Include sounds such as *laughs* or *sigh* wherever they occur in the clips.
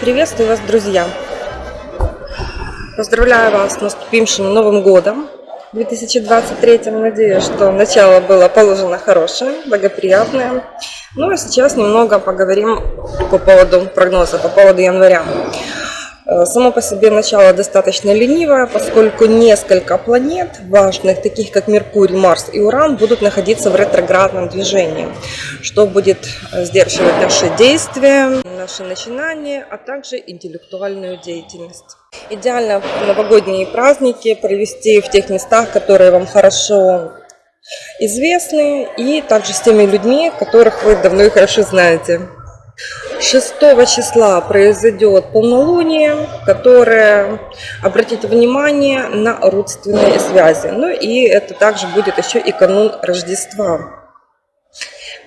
Приветствую вас, друзья! Поздравляю вас с наступившим Новым Годом 2023. Надеюсь, что начало было положено хорошее, благоприятное. Ну а сейчас немного поговорим по поводу прогноза, по поводу января. Э, само по себе начало достаточно ленивое, поскольку несколько планет важных, таких как Меркурий, Марс и Уран, будут находиться в ретроградном движении, что будет э, сдерживать наши действия, наши начинания, а также интеллектуальную деятельность. Идеально новогодние праздники провести в тех местах, которые вам хорошо известны, и также с теми людьми, которых вы давно и хорошо знаете. 6 числа произойдет полнолуние, которое обратит внимание на родственные связи. Ну и это также будет еще и канун Рождества.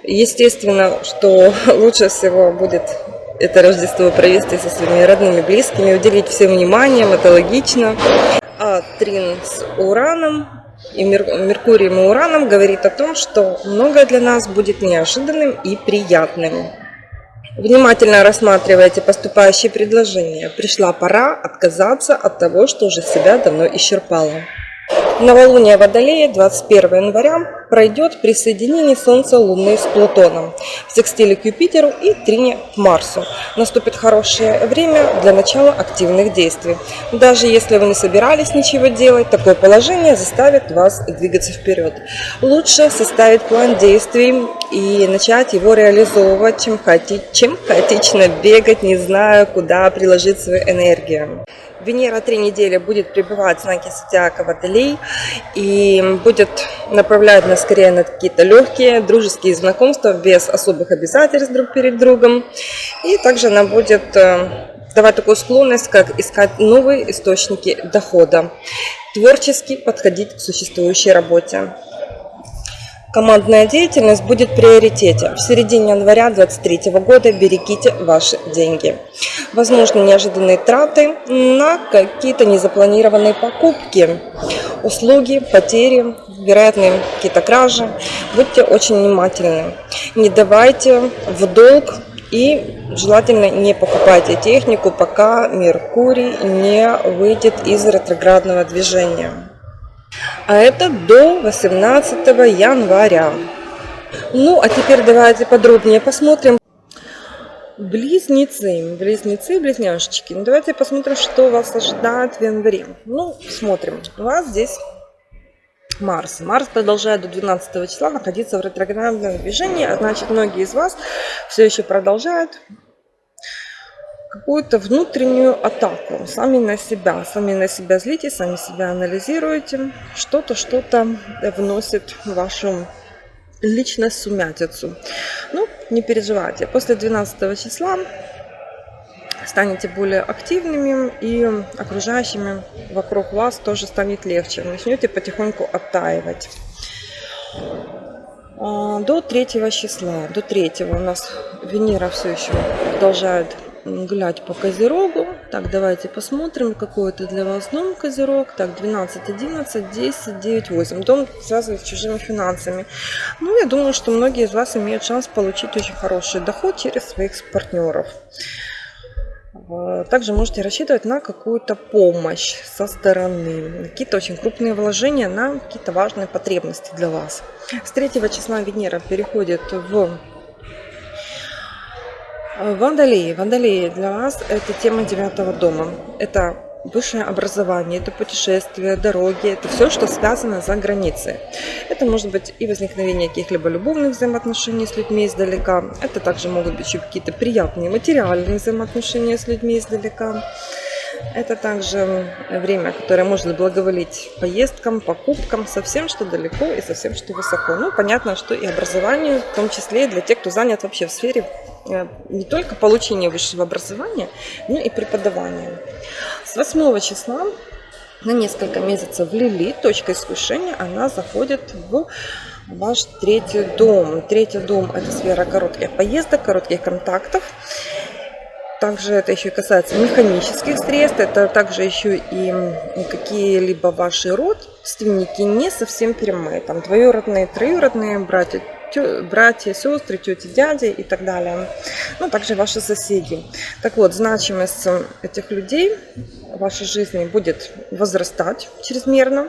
Естественно, что *laughs* лучше всего будет это Рождество провести со своими родными, близкими, уделить всем вниманием, это логично. А Трин с Ураном и Меркурием и Ураном говорит о том, что многое для нас будет неожиданным и приятным. Внимательно рассматривайте поступающие предложения. Пришла пора отказаться от того, что уже себя давно исчерпало. Новолуние Водолея 21 января пройдет при соединении Солнца Луны с Плутоном, в секстиле к Юпитеру и трине к Марсу. Наступит хорошее время для начала активных действий. Даже если вы не собирались ничего делать, такое положение заставит вас двигаться вперед. Лучше составить план действий и начать его реализовывать, чем, хаоти... чем хаотично бегать, не зная, куда приложить свою энергию. Венера три недели будет пребывать в знаке зодиака Водолей и будет направлять нас скорее на какие-то легкие дружеские знакомства без особых обязательств друг перед другом. И также она будет э, давать такую склонность, как искать новые источники дохода, творчески подходить к существующей работе. Командная деятельность будет в приоритете. В середине января 2023 года берегите ваши деньги. Возможно, неожиданные траты на какие-то незапланированные покупки, услуги, потери, вероятные какие-то кражи. Будьте очень внимательны. Не давайте в долг и желательно не покупайте технику, пока Меркурий не выйдет из ретроградного движения а это до 18 января. Ну, а теперь давайте подробнее посмотрим. Близнецы, близнецы, близняшечки. Ну, давайте посмотрим, что вас ожидает в январе. Ну, смотрим. У вас здесь Марс. Марс продолжает до 12 числа находиться в ретроградном движении, а значит, многие из вас все еще продолжают какую-то внутреннюю атаку сами на себя. Сами на себя злите, сами себя анализируете. Что-то, что-то вносит в вашу личность сумятицу. Ну, не переживайте. После 12 числа станете более активными и окружающими вокруг вас тоже станет легче. Начнете потихоньку оттаивать. А, до 3 числа, до 3 у нас Венера все еще продолжает гулять по Козерогу. Так, давайте посмотрим, какой это для вас дом Козерог. Так, 12, 11, 10, 9, 8. Дом связан с чужими финансами. Ну, я думаю, что многие из вас имеют шанс получить очень хороший доход через своих партнеров. Также можете рассчитывать на какую-то помощь со стороны, какие-то очень крупные вложения на какие-то важные потребности для вас. С 3 числа Венера переходит в Вандалии. Вандалии для вас это тема девятого дома. Это высшее образование, это путешествия, дороги, это все, что связано за границей. Это может быть и возникновение каких-либо любовных взаимоотношений с людьми издалека. Это также могут быть какие-то приятные материальные взаимоотношения с людьми издалека. Это также время, которое может благоволить поездкам, покупкам, со всем, что далеко и со всем, что высоко. Ну, понятно, что и образованию, в том числе и для тех, кто занят вообще в сфере Э, не только получения высшего образования, но и преподавания. С 8 числа на несколько месяцев Лили, точка искушения, она заходит в ваш третий дом. Третий дом – это сфера коротких поездок, коротких контактов. Также это еще касается механических средств, это также еще и какие-либо ваши родственники не совсем прямые, там двоюродные, троюродные братья, тё- братья, сестры, тети, дяди и так далее. Ну, также ваши соседи. Так вот, значимость этих людей в вашей жизни будет возрастать чрезмерно.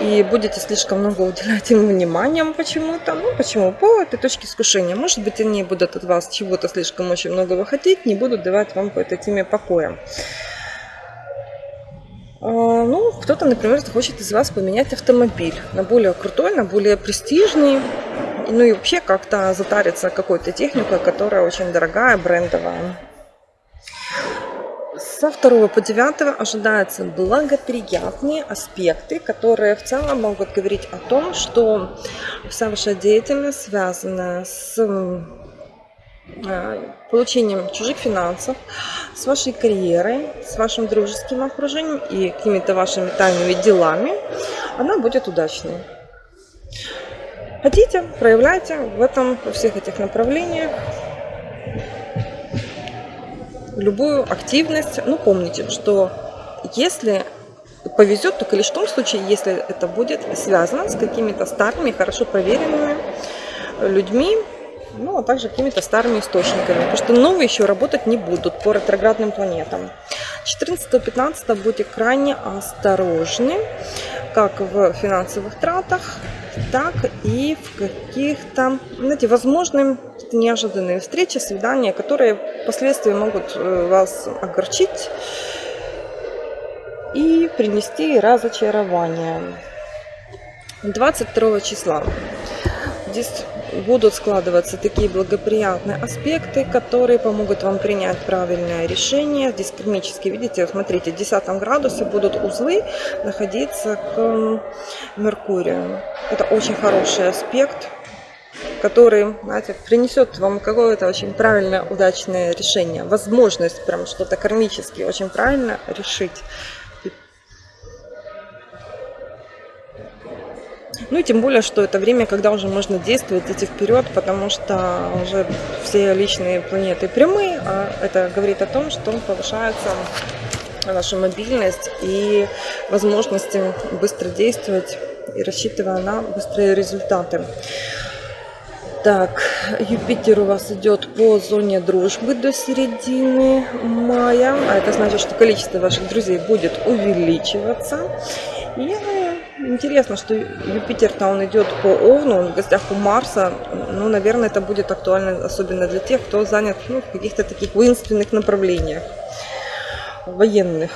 И будете слишком много уделять им внимания почему-то. Ну, почему? По этой точке искушения. Может быть, они будут от вас чего-то слишком очень многого хотеть, не будут давать вам по этой теме покоя. А, Ну, кто-то, например, захочет из вас поменять автомобиль на более крутой, на более престижный. Ну и вообще как-то затариться какой-то техникой, которая очень дорогая, брендовая. Со 2 по 9 ожидаются благоприятные аспекты, которые в целом могут говорить о том, что вся ваша деятельность связана с э, получением чужих финансов, с вашей карьерой, с вашим дружеским окружением и какими-то вашими тайными делами, она будет удачной. Хотите, проявляйте в этом, во всех этих направлениях любую активность. Ну, помните, что если повезет, только лишь в том случае, если это будет связано с какими-то старыми, хорошо проверенными людьми, ну, а также какими-то старыми источниками, потому что новые еще работать не будут по ретроградным планетам. 14-15 будьте крайне осторожны, как в финансовых тратах, так и в каких-то, знаете, возможные неожиданные встречи, свидания, которые впоследствии могут э, вас огорчить и принести разочарование. 22 числа здесь будут складываться такие благоприятные аспекты, которые помогут вам принять правильное решение. Здесь кармически, видите, смотрите, в 10 градусе будут узлы находиться к Меркурию. Это очень хороший аспект, который, знаете, принесет вам какое-то очень правильное, удачное решение. Возможность прям что-то кармически очень правильно решить. Ну и тем более, что это время, когда уже можно действовать, идти вперед, потому что уже все личные планеты прямые, а это говорит о том, что повышается ваша мобильность и возможности быстро действовать и рассчитывая на быстрые результаты. Так, Юпитер у вас идет по зоне дружбы до середины мая, а это значит, что количество ваших друзей будет увеличиваться. И интересно, что Юпитер-то он идет по Овну, он в гостях у Марса. Ну, наверное, это будет актуально, особенно для тех, кто занят ну, в каких-то таких воинственных направлениях, военных.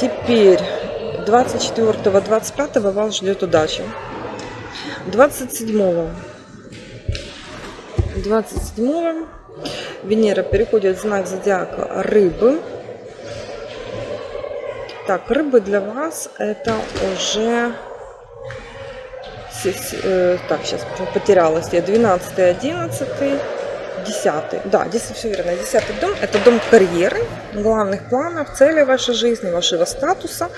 Теперь 24-25 вас ждет удача. 27 27 Венера переходит в знак зодиака рыбы. Так, рыбы для вас это уже... Э, так, сейчас потерялась я. 12, 11, 10. Да, здесь все верно. 10 дом – это дом карьеры, главных планов, целей вашей жизни, вашего статуса.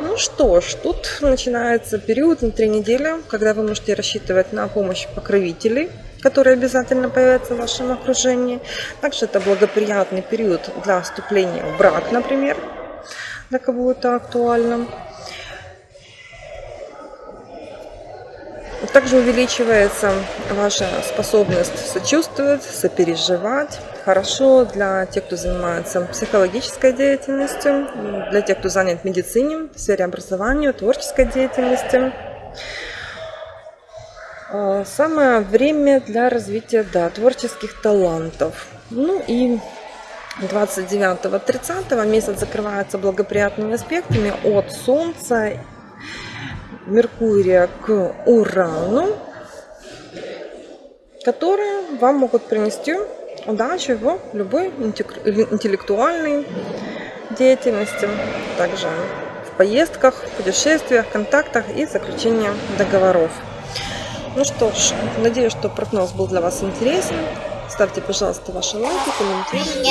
Ну что ж, тут начинается период на три недели, когда вы можете рассчитывать на помощь покровителей, которые обязательно появятся в вашем окружении. Также это благоприятный период для вступления в брак, например для кого это актуально. Также увеличивается ваша способность сочувствовать, сопереживать. Хорошо для тех, кто занимается психологической деятельностью, для тех, кто занят в медицине, в сфере образования, творческой деятельности. А, самое время для развития да, творческих талантов. Ну и 29-30 месяц закрывается благоприятными аспектами от Солнца, Меркурия к Урану, которые вам могут принести удачу в любой интеллектуальной деятельности, также в поездках, путешествиях, контактах и заключении договоров. Ну что ж, надеюсь, что прогноз был для вас интересен. Ставьте, пожалуйста, ваши лайки, комментарии.